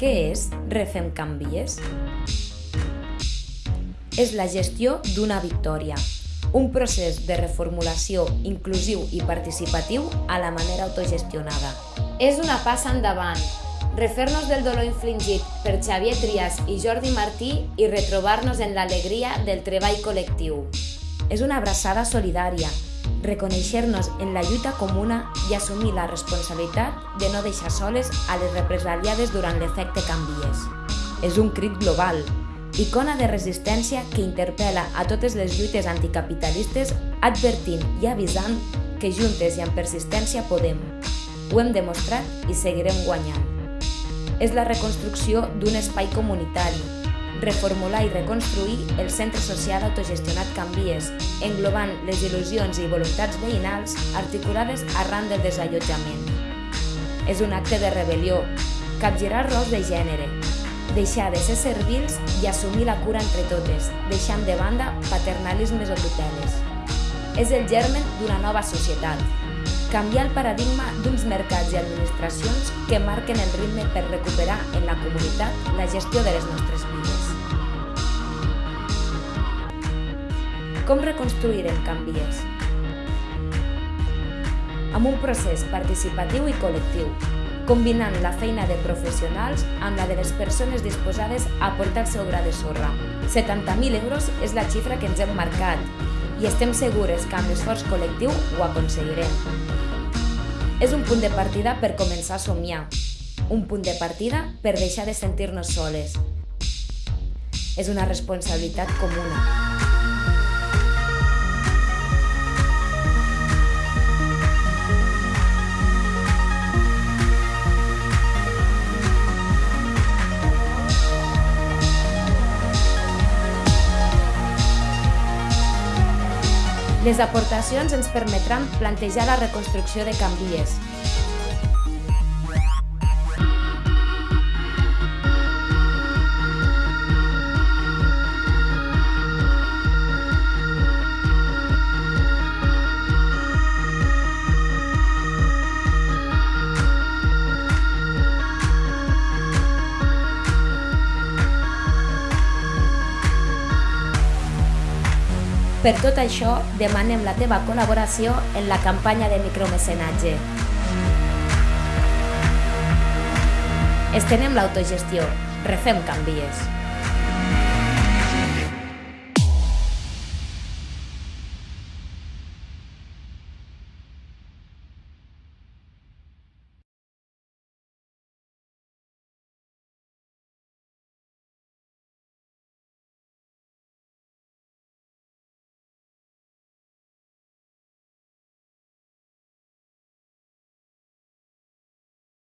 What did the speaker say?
Què és Refem Canvies? És la gestió d'una victòria, un procés de reformulació inclusiu i participatiu a la manera autogestionada. És una passa endavant, refer-nos del dolor infligit per Xavier Trias i Jordi Martí i retrobar-nos en l'alegria del treball col·lectiu. És una abraçada solidària, reconèixer-nos en la lluita comuna i assumir la responsabilitat de no deixar soles a les represaliades durant l'efecte canvies. És un crit global, icona de resistència que interpel·la a totes les lluites anticapitalistes advertint i avisant que juntes i amb persistència podem. Ho hem demostrat i seguirem guanyant. És la reconstrucció d'un espai comunitari, reformular i reconstruir el centre social autogestionat Canvies, englobant les il·lusions i voluntats veïnals articulades arran del desallotjament. És un acte de rebel·lió, capgirar rols de gènere, deixar de ser servils i assumir la cura entre totes, deixant de banda paternalismes o tuteles. És el germen d'una nova societat, canviar el paradigma d'uns mercats i administracions que marquen el ritme per recuperar en la comunitat la gestió de les nostres vides. Com reconstruirem canvies? Amb un procés participatiu i col·lectiu, combinant la feina de professionals amb la de les persones disposades a aportar el seu gra de sorra. 70.000 euros és la xifra que ens hem marcat i estem segures que amb l'esforç col·lectiu ho aconseguirem. És un punt de partida per començar a somiar, un punt de partida per deixar de sentir-nos soles. És una responsabilitat comuna. Les aportacions ens permetran plantejar la reconstrucció de Canvies, Per tot això, demanem la teva col·laboració en la campanya de micromecenatge. Estenem l'autogestió. Refem canvies.